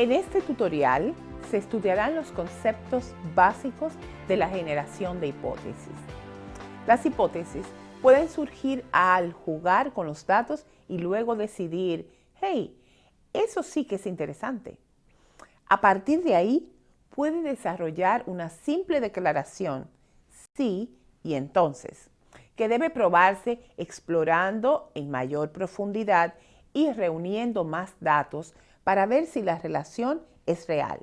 En este tutorial se estudiarán los conceptos básicos de la generación de hipótesis. Las hipótesis pueden surgir al jugar con los datos y luego decidir, hey, eso sí que es interesante. A partir de ahí, puede desarrollar una simple declaración, sí y entonces, que debe probarse explorando en mayor profundidad y reuniendo más datos para ver si la relación es real.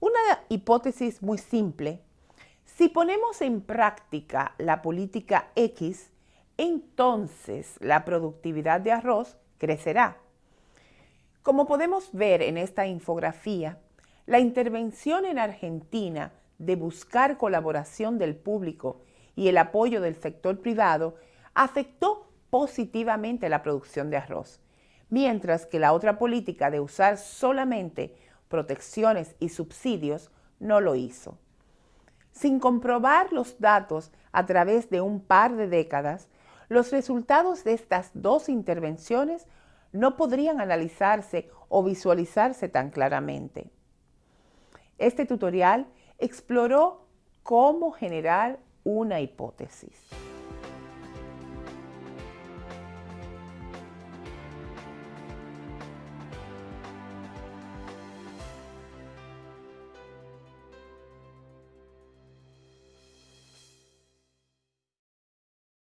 Una hipótesis muy simple, si ponemos en práctica la política X, entonces la productividad de arroz crecerá. Como podemos ver en esta infografía, la intervención en Argentina de buscar colaboración del público y el apoyo del sector privado afectó positivamente la producción de arroz, mientras que la otra política de usar solamente protecciones y subsidios no lo hizo. Sin comprobar los datos a través de un par de décadas, los resultados de estas dos intervenciones no podrían analizarse o visualizarse tan claramente. Este tutorial exploró cómo generar una hipótesis.